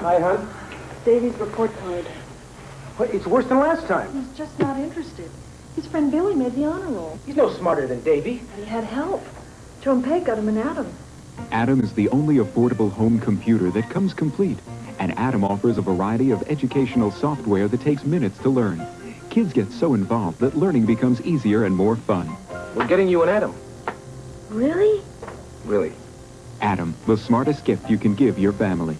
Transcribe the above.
Hi, hon. Davy's report card. What, it's worse than last time. He's just not interested. His friend Billy made the honor roll. He's no smarter than Davy. But He had help. Joe and Peg got him an Adam. Adam is the only affordable home computer that comes complete. And Adam offers a variety of educational software that takes minutes to learn. Kids get so involved that learning becomes easier and more fun. We're getting you an Adam. Really? Really. Adam, the smartest gift you can give your family.